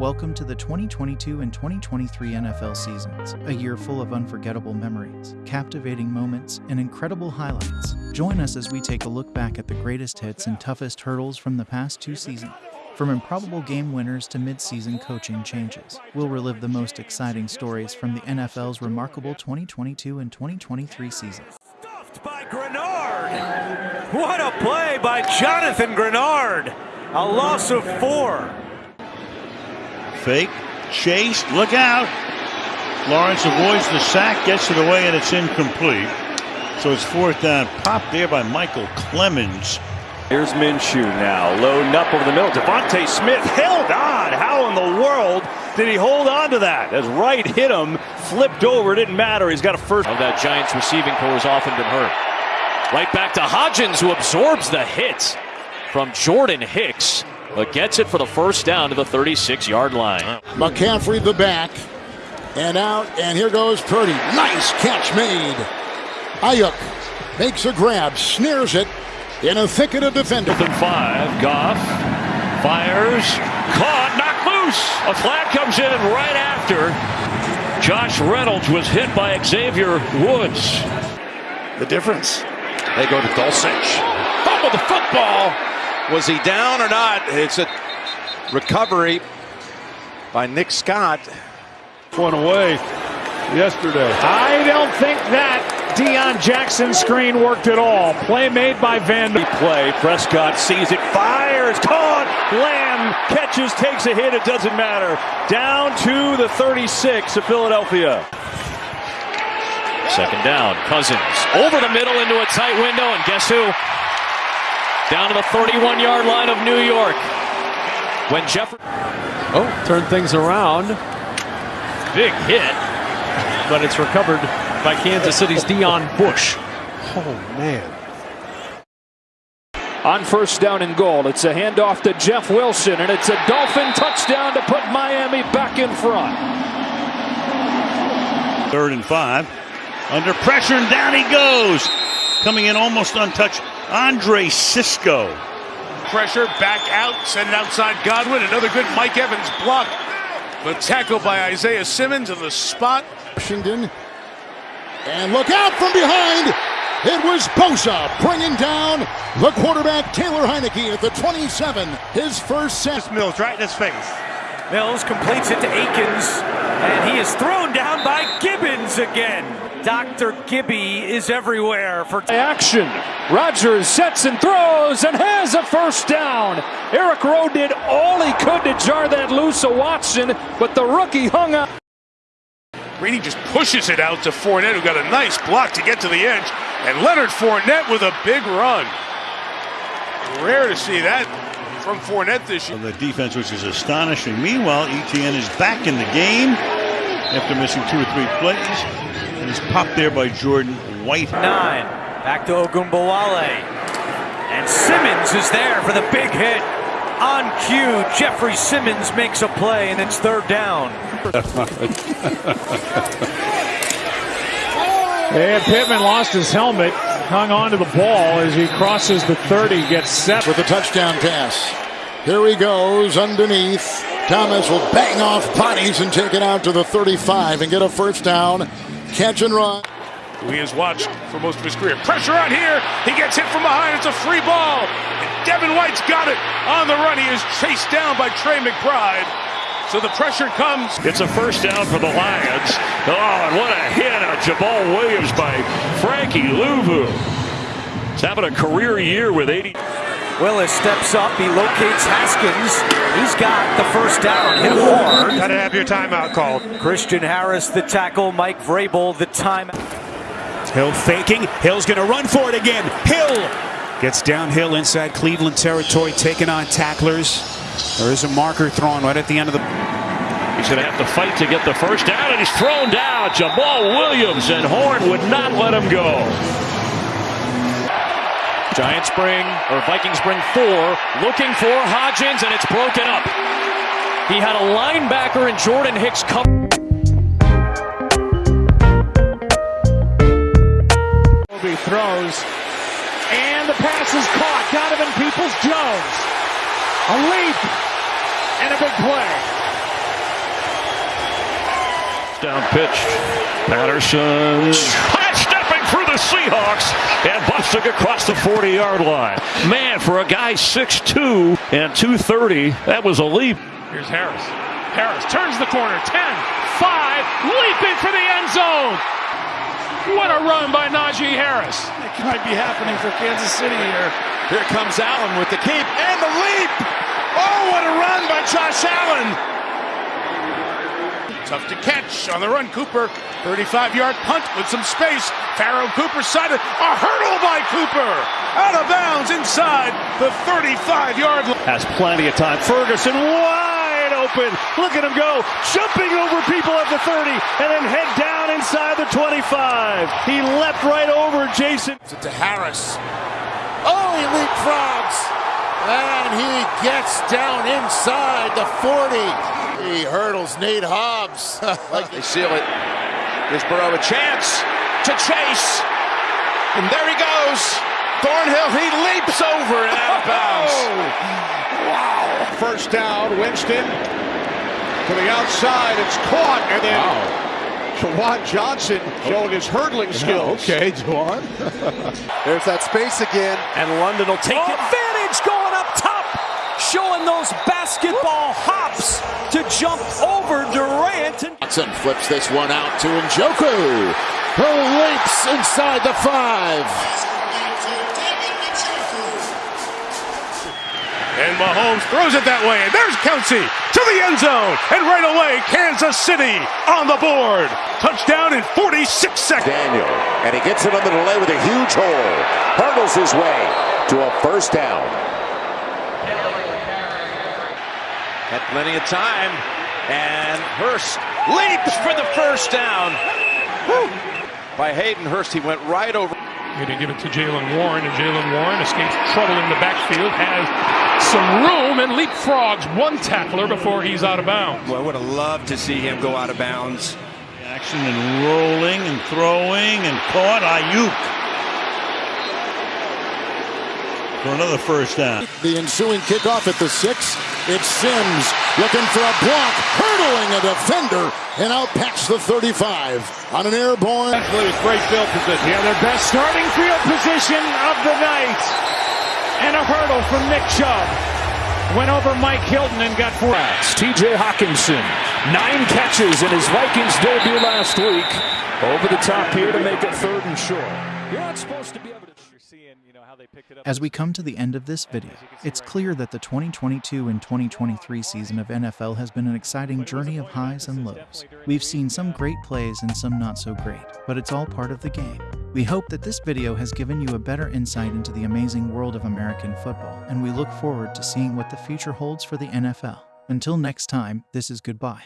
Welcome to the 2022 and 2023 NFL seasons, a year full of unforgettable memories, captivating moments, and incredible highlights. Join us as we take a look back at the greatest hits and toughest hurdles from the past two seasons. From improbable game winners to mid-season coaching changes, we'll relive the most exciting stories from the NFL's remarkable 2022 and 2023 seasons. Stuffed by Greenard. What a play by Jonathan Greenard. A loss of four. Fake, chased, look out. Lawrence avoids the sack, gets it away, and it's incomplete. So it's fourth down. Popped there by Michael Clemons. Here's Minshew now, loading up over the middle. Devontae Smith held on. How in the world did he hold on to that? As right hit him, flipped over, didn't matter. He's got a first. Of that Giants receiving core has often been hurt. Right back to Hodgins, who absorbs the hit from Jordan Hicks, but gets it for the first down to the 36-yard line. McCaffrey the back, and out, and here goes Purdy. Nice catch made. Aiyuk makes a grab, snares it in a thicket of defenders. Fifth and five, Goff fires, caught, knocked loose. A flag comes in right after. Josh Reynolds was hit by Xavier Woods. The difference. They go to Dulcich. Fumble the football. Was he down or not? It's a recovery by Nick Scott. One away yesterday. I don't think that Deon Jackson screen worked at all. Play made by Van. Play. Prescott sees it, fires, caught. Lamb catches, takes a hit. It doesn't matter. Down to the 36 of Philadelphia. Second down. Cousins over the middle into a tight window, and guess who? Down to the 31-yard line of New York. When Jeffrey. Oh, turn things around. Big hit. But it's recovered by Kansas City's Deon Bush. Oh, man. On first down and goal, it's a handoff to Jeff Wilson, and it's a Dolphin touchdown to put Miami back in front. Third and five. Under pressure, and down he goes. Coming in almost untouched. Andre Cisco. Pressure back out, send it outside Godwin. Another good Mike Evans block. But tackle by Isaiah Simmons on the spot. Washington. And look out from behind. It was Bosa bringing down the quarterback Taylor Heinicke at the 27. His first set. Mills right in his face. Mills completes it to Akins, and he is thrown down by Gibbons again. Dr. Gibby is everywhere for action. Rodgers sets and throws and has a first down. Eric Rowe did all he could to jar that loose of Watson, but the rookie hung up. Greeny just pushes it out to Fournette, who got a nice block to get to the edge. And Leonard Fournette with a big run. Rare to see that from Fournette this year. The defense, which is astonishing. Meanwhile, ETN is back in the game after missing two or three plays. And he's popped there by Jordan White. Nine. Back to Ogunbowale. And Simmons is there for the big hit. On cue, Jeffrey Simmons makes a play, and it's third down. and Pittman lost his helmet, hung on to the ball as he crosses the 30, gets set. With a touchdown pass. Here he goes underneath. Thomas will bang off bodies and take it out to the 35 and get a first down. Catch and run. Who he has watched for most of his career. Pressure on here. He gets hit from behind. It's a free ball. And Devin White's got it on the run. He is chased down by Trey McBride. So the pressure comes. It's a first down for the Lions. Oh, and what a hit on Jamaal Williams by Frankie Luvu. He's having a career year with 80. Willis steps up. He locates Haskins. He's got the first down. Hit hard. Got to have your timeout called. Christian Harris, the tackle. Mike Vrabel, the timeout. Hill faking. Hill's going to run for it again. Hill gets downhill inside Cleveland territory, taking on tacklers. There is a marker thrown right at the end of the. He's going to have to fight to get the first down, and he's thrown down. Jamal Williams and Horn would not let him go. Giants bring, or Vikings bring four, looking for Hodgins, and it's broken up. He had a linebacker in Jordan Hicks cover. throws, and the pass is caught. Donovan Peoples-Jones, a leap, and a big play. down pitch. Patterson stepping through the Seahawks and busting across the 40 yard line. Man, for a guy 6'2 and 230, that was a leap. Here's Harris. Harris turns the corner. 10, 5, leaping for the end zone. What a run by Najee Harris. It might be happening for Kansas City here. Here comes Allen with the keep and the leap. Oh, what a run by Josh Allen. Tough to catch on the run. Cooper, 35-yard punt with some space. Pharoh Cooper sided. A hurdle by Cooper. Out of bounds inside the 35-yard line. Has plenty of time. Ferguson wide open. Look at him go. Jumping over people at the 30 and then head down inside the 25. He leapt right over Jason. To Harris. Oh, he leapfrogs. And he gets down inside the 40. He hurdles Nate Hobbs. like they seal it. Gives Burrow a chance to chase. And there he goes. Thornhill, he leaps over and out of bounds. oh, wow. First down, Winston to the outside. It's caught. And then wow. Juwan Johnson showing his hurdling skills. Yeah, okay, Juwan. There's that space again. And London will take oh. advantage going up top. Showing those basketball hops to jump over Durant. And Watson flips this one out to Njoku, who leaps inside the five. And Mahomes throws it that way, and there's Kelce to the end zone, and right away, Kansas City on the board. Touchdown in 46 seconds. Daniel, and he gets it on the delay with a huge hole. Hurdles his way to a first down. Had plenty of time. And Hurst leaps for the first down. Whew. By Hayden Hurst, he went right over. Going to give it to Jaylon Warren, and Jaylon Warren escapes trouble in the backfield, has some room, and leapfrogs one tackler before he's out of bounds. Well, I would have loved to see him go out of bounds. Action and rolling and throwing and caught Aiyuk for another first down. The ensuing kickoff at the six. It's Sims looking for a block, hurdling a defender, and out past the 35 on an airborne. great field position. Yeah, their best starting field position of the night. And a hurdle from Nick Chubb. Went over Mike Hilton and got four. TJ Hockenson, nine catches in his Vikings debut last week. Over the top here to make it third and short. You're not supposed to be able to. As we come to the end of this video, it's clear that the 2022 and 2023 season of NFL has been an exciting journey of highs and lows. We've seen some great plays and some not so great, but it's all part of the game. We hope that this video has given you a better insight into the amazing world of American football, and we look forward to seeing what the future holds for the NFL. Until next time, this is goodbye.